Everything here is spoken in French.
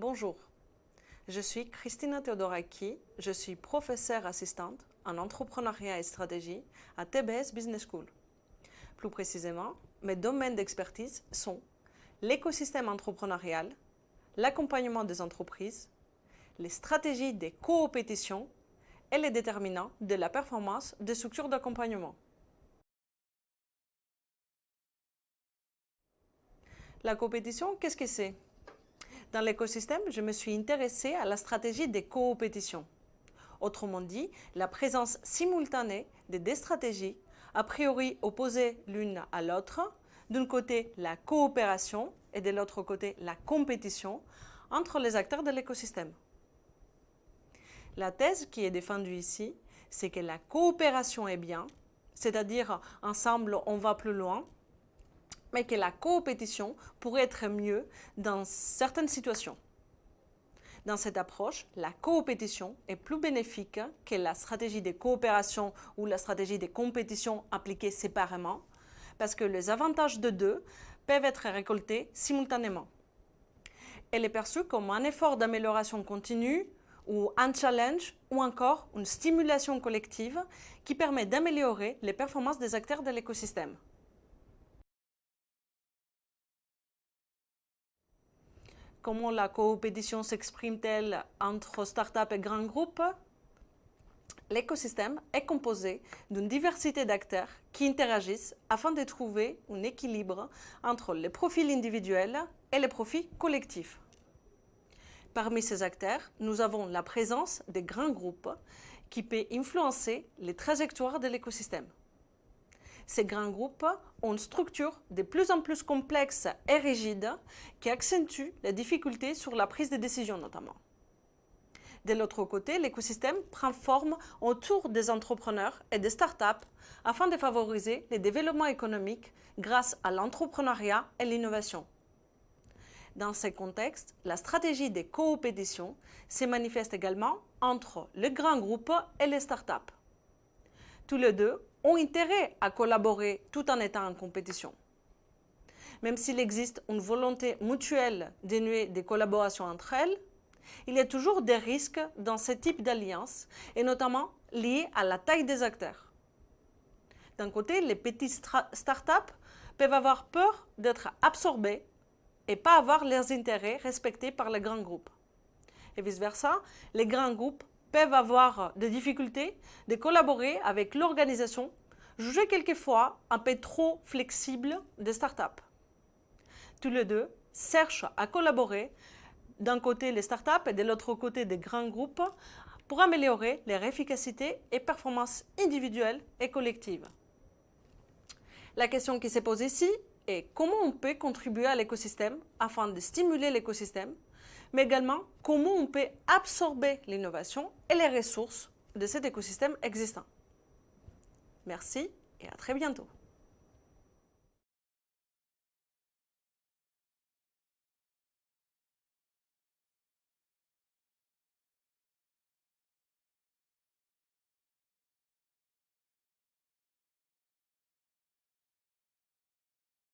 Bonjour, je suis Christina Teodoraki, je suis professeure assistante en entrepreneuriat et stratégie à TBS Business School. Plus précisément, mes domaines d'expertise sont l'écosystème entrepreneurial, l'accompagnement des entreprises, les stratégies des coopétitions et les déterminants de la performance des structures d'accompagnement. La compétition, qu'est-ce que c'est? Dans l'écosystème, je me suis intéressée à la stratégie des coopétitions. Autrement dit, la présence simultanée de deux stratégies, a priori opposées l'une à l'autre, d'un côté la coopération et de l'autre côté la compétition entre les acteurs de l'écosystème. La thèse qui est défendue ici, c'est que la coopération est bien, c'est-à-dire ensemble on va plus loin, mais que la coopétition pourrait être mieux dans certaines situations. Dans cette approche, la coopétition est plus bénéfique que la stratégie de coopération ou la stratégie de compétition appliquée séparément, parce que les avantages de deux peuvent être récoltés simultanément. Elle est perçue comme un effort d'amélioration continue ou un challenge ou encore une stimulation collective qui permet d'améliorer les performances des acteurs de l'écosystème. Comment la coopétition s'exprime-t-elle entre startups et grands groupes? L'écosystème est composé d'une diversité d'acteurs qui interagissent afin de trouver un équilibre entre les profils individuels et les profits collectifs. Parmi ces acteurs, nous avons la présence des grands groupes qui peuvent influencer les trajectoires de l'écosystème. Ces grands groupes ont une structure de plus en plus complexe et rigide qui accentue les difficultés sur la prise de décision notamment. De l'autre côté, l'écosystème prend forme autour des entrepreneurs et des startups afin de favoriser le développement économique grâce à l'entrepreneuriat et l'innovation. Dans ce contexte, la stratégie des coopétitions se manifeste également entre les grands groupes et les startups. Tous les deux ont intérêt à collaborer tout en étant en compétition. Même s'il existe une volonté mutuelle dénuée de collaboration entre elles, il y a toujours des risques dans ce type d'alliance, et notamment liés à la taille des acteurs. D'un côté, les petites startups peuvent avoir peur d'être absorbées et pas avoir leurs intérêts respectés par les grands groupes. Et vice-versa, les grands groupes peuvent avoir des difficultés de collaborer avec l'organisation, jugée quelquefois un peu trop flexible des startups. Tous les deux cherchent à collaborer d'un côté les startups et de l'autre côté des grands groupes pour améliorer leur efficacité et performance individuelle et collective. La question qui se pose ici est comment on peut contribuer à l'écosystème afin de stimuler l'écosystème mais également comment on peut absorber l'innovation et les ressources de cet écosystème existant. Merci et à très bientôt.